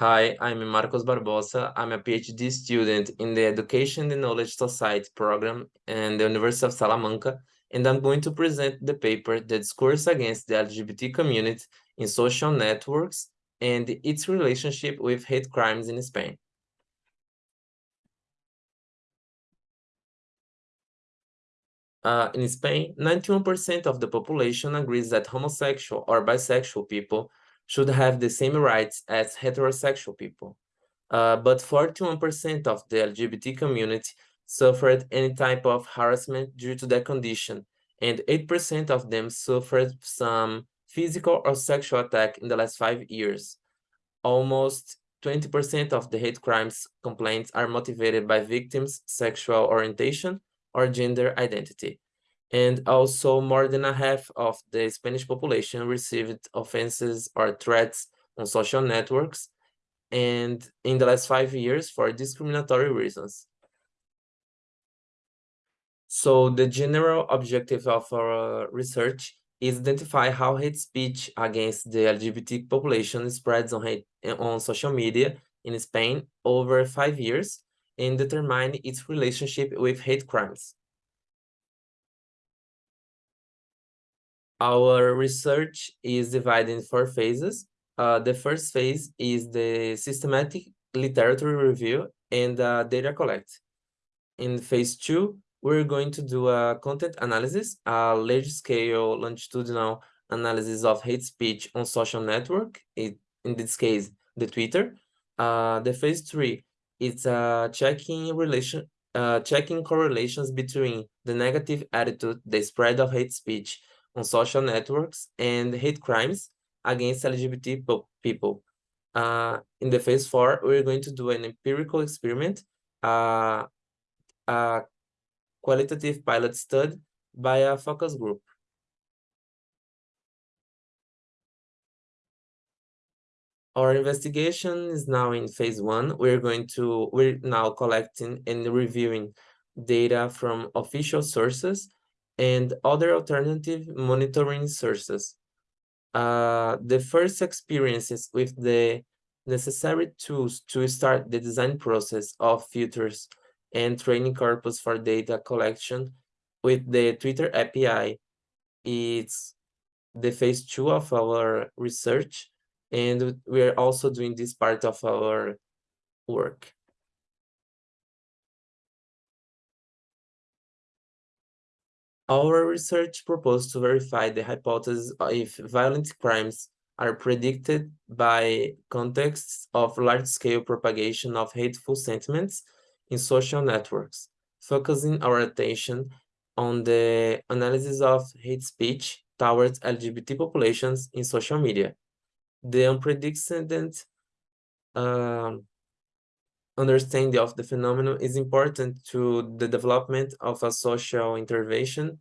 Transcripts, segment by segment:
Hi, I'm Marcos Barbosa. I'm a PhD student in the Education and Knowledge Society program in the University of Salamanca, and I'm going to present the paper, The Discourse Against the LGBT Community in Social Networks and its relationship with hate crimes in Spain. Uh, in Spain, 91% of the population agrees that homosexual or bisexual people should have the same rights as heterosexual people. Uh, but 41% of the LGBT community suffered any type of harassment due to their condition, and 8% of them suffered some physical or sexual attack in the last five years. Almost 20% of the hate crimes complaints are motivated by victims' sexual orientation or gender identity and also more than a half of the Spanish population received offenses or threats on social networks and in the last five years for discriminatory reasons. So the general objective of our research is identify how hate speech against the LGBT population spreads on hate on social media in Spain over five years and determine its relationship with hate crimes. Our research is divided in four phases. Uh, the first phase is the systematic literature review and uh, data collect. In phase two, we're going to do a content analysis, a large-scale longitudinal analysis of hate speech on social network, it, in this case, the Twitter. Uh, the phase three, it's uh, checking relation, uh, checking correlations between the negative attitude, the spread of hate speech, on social networks and hate crimes against LGBT people. Uh, in the phase four, we're going to do an empirical experiment, uh, a qualitative pilot study by a focus group. Our investigation is now in phase one. We're going to, we're now collecting and reviewing data from official sources and other alternative monitoring sources. Uh, the first experiences with the necessary tools to start the design process of filters and training corpus for data collection with the Twitter API is the phase two of our research, and we're also doing this part of our work. Our research proposed to verify the hypothesis if violent crimes are predicted by contexts of large-scale propagation of hateful sentiments in social networks, focusing our attention on the analysis of hate speech towards LGBT populations in social media. The unprecedented uh, understanding of the phenomenon is important to the development of a social intervention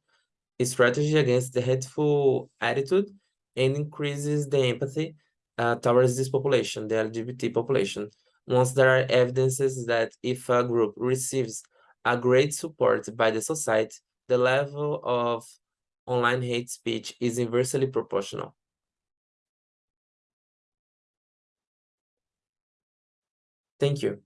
strategy against the hateful attitude and increases the empathy uh, towards this population, the LGBT population. Once there are evidences that if a group receives a great support by the society, the level of online hate speech is inversely proportional. Thank you.